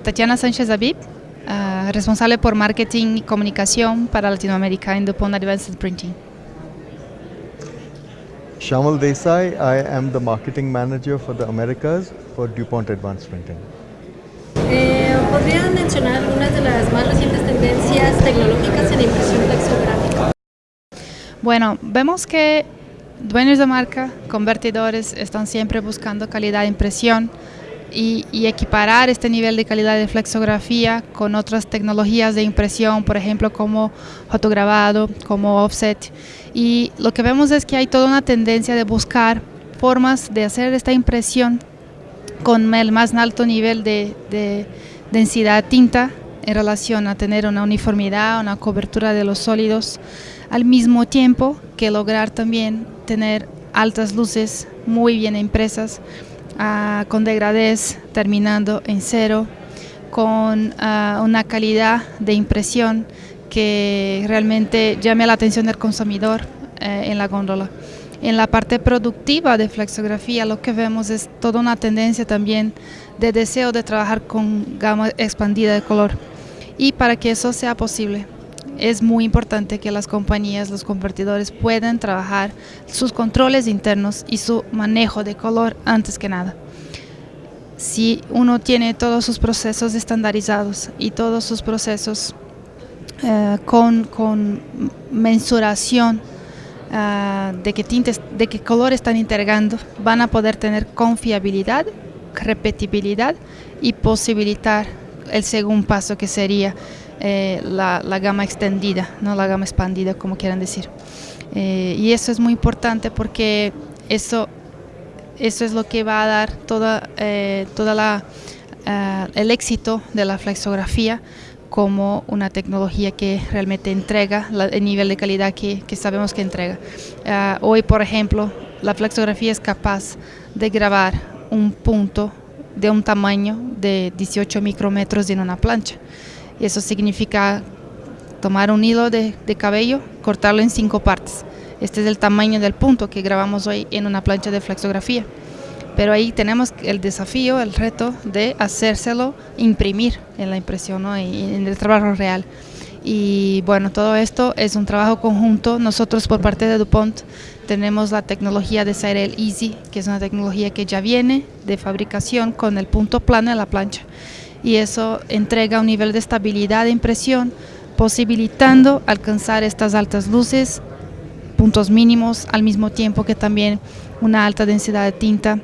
Tatiana Sánchez Abib, uh, responsable por marketing y comunicación para Latinoamérica en DuPont Advanced Printing. Shamal Desai, I am the marketing manager for the Americas for DuPont Advanced Printing. Eh, ¿Podrían mencionar algunas de las más recientes tendencias tecnológicas en impresión flexográfica? Bueno, vemos que dueños de marca, convertidores, están siempre buscando calidad de impresión y, equiparar este nivel de calidad de flexografía con otras tecnologías de impresión, por ejemplo, como fotograbado, como offset. Y lo que vemos es que hay toda una tendencia de buscar formas de hacer esta impresión con el más alto nivel de, de densidad tinta en relación a tener una uniformidad, una cobertura de los sólidos, al mismo tiempo que lograr también tener altas luces muy bien impresas, uh, con degradés terminando en cero, con uh, una calidad de impresión que realmente llame la atención del consumidor eh, en la góndola. En la parte productiva de flexografía lo que vemos es toda una tendencia también de deseo de trabajar con gama expandida de color. Y para que eso sea posible, es muy importante que las compañías, los convertidores puedan trabajar sus controles internos y su manejo de color antes que nada. Si uno tiene todos sus procesos estandarizados y todos sus procesos eh, con, con, mensuración uh, de qué tintes, de qué color están integrando, van a poder tener confiabilidad, repetibilidad y posibilitar el segundo paso que sería eh, la, gama extendida, no la gama expandida, como quieran decir. Eh, y eso es muy importante porque eso, eso es lo que va a dar toda, eh, toda la, el éxito de la flexografía como una tecnología que realmente entrega la, el nivel de calidad que, que sabemos que entrega. Hoy, por ejemplo, la flexografía es capaz de grabar un punto de un tamaño de 18 micrómetros en una plancha. Y eso significa tomar un hilo de, cabello, cortarlo en cinco partes. Este es el tamaño del punto que grabamos hoy en una plancha de flexografía. Pero ahí tenemos el desafío, el reto de hacérselo imprimir en la impresión ¿no? en el trabajo real. Y bueno, todo esto es un trabajo conjunto. Nosotros por parte de DuPont tenemos la tecnología de Cyrel Easy, que es una tecnología que ya viene de fabricación con el punto plano en la plancha. Y eso entrega un nivel de estabilidad de impresión, posibilitando alcanzar estas altas luces, puntos mínimos, al mismo tiempo que también una alta densidad de tinta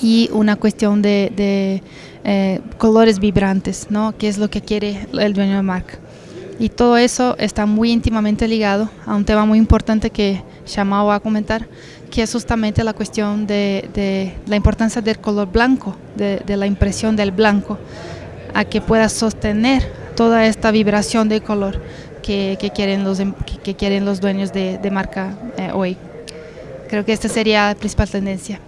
y una cuestión de, eh, colores vibrantes, ¿no? que es lo que quiere el dueño de marca. Y todo eso está muy íntimamente ligado a un tema muy importante que Shamao va a comentar, que es justamente la cuestión de, de la importancia del color blanco, de, de, la impresión del blanco, a que pueda sostener toda esta vibración de color que, que quieren, los, que, que, quieren los dueños de, de marca eh, hoy. Creo que esta sería la principal tendencia.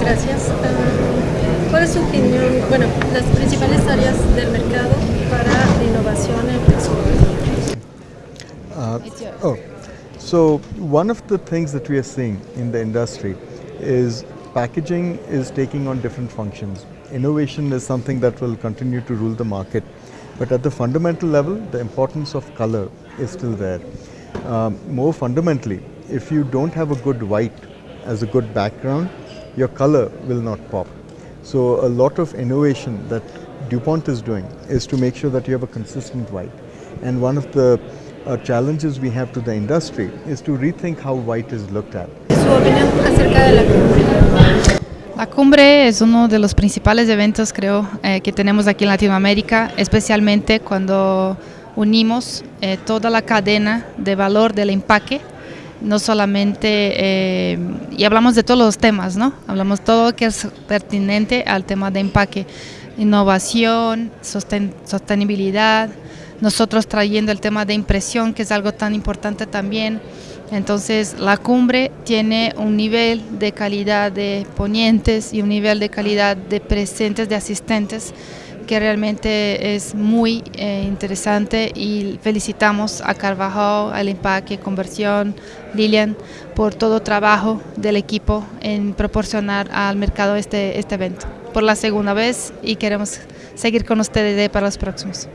Gracias. ¿Cuál es su opinión, bueno, las principales áreas del mercado para oh, so one of the things that we are seeing in the industry is packaging is taking on different functions. Innovation is something that will continue to rule the market. But at the fundamental level, the importance of color is still there. Um, more fundamentally, if you don't have a good white as a good background, your color will not pop. So a lot of innovation that DuPont is doing is to make sure that you have a consistent white. And one of the uh, challenges we have to the industry is to rethink how white is looked at. Su opinión acerca de la cumbre. La cumbre es uno de los principales eventos, creo, eh, que tenemos aquí en Latinoamérica, especialmente cuando unimos eh, toda la cadena de valor del empaque no solamente, eh, y hablamos de todos los temas, ¿no? Hablamos todo que es pertinente al tema de empaque, innovación, sosten sostenibilidad, nosotros trayendo el tema de impresión, que es algo tan importante también. Entonces, la cumbre tiene un nivel de calidad de ponientes y un nivel de calidad de presentes, de asistentes, que realmente es muy eh, interesante y felicitamos a Carvajal, al Empaque, Conversión, Lilian, por todo trabajo del equipo en proporcionar al mercado este, este evento. por la segunda vez y queremos seguir con ustedes para los próximos.